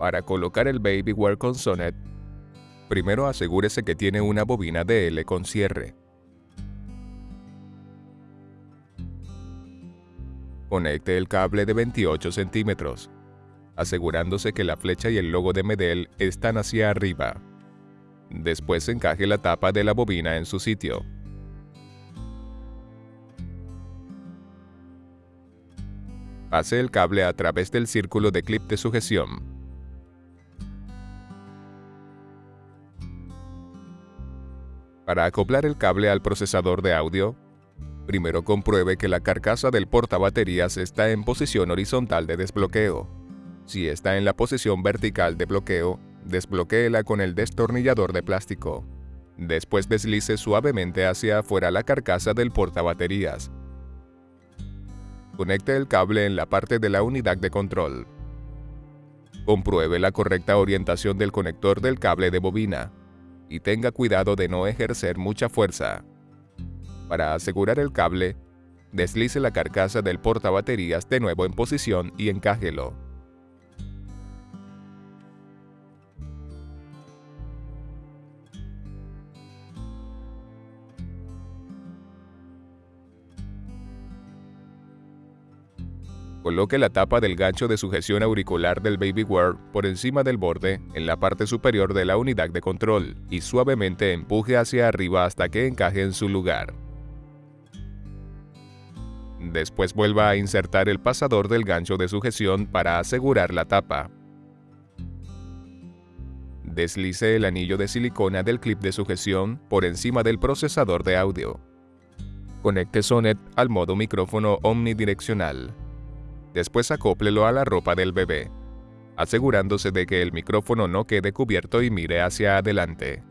Para colocar el Babyware con Sonet, primero asegúrese que tiene una bobina DL con cierre. Conecte el cable de 28 centímetros, asegurándose que la flecha y el logo de Medel están hacia arriba. Después encaje la tapa de la bobina en su sitio. Pase el cable a través del círculo de clip de sujeción. Para acoplar el cable al procesador de audio, primero compruebe que la carcasa del portabaterías está en posición horizontal de desbloqueo. Si está en la posición vertical de bloqueo, desbloquéela con el destornillador de plástico. Después deslice suavemente hacia afuera la carcasa del portabaterías. Conecte el cable en la parte de la unidad de control. Compruebe la correcta orientación del conector del cable de bobina y tenga cuidado de no ejercer mucha fuerza. Para asegurar el cable, deslice la carcasa del portabaterías de nuevo en posición y encájelo. Coloque la tapa del gancho de sujeción auricular del Babyware por encima del borde en la parte superior de la unidad de control y suavemente empuje hacia arriba hasta que encaje en su lugar. Después vuelva a insertar el pasador del gancho de sujeción para asegurar la tapa. Deslice el anillo de silicona del clip de sujeción por encima del procesador de audio. Conecte Sonet al modo micrófono omnidireccional. Después acóplelo a la ropa del bebé, asegurándose de que el micrófono no quede cubierto y mire hacia adelante.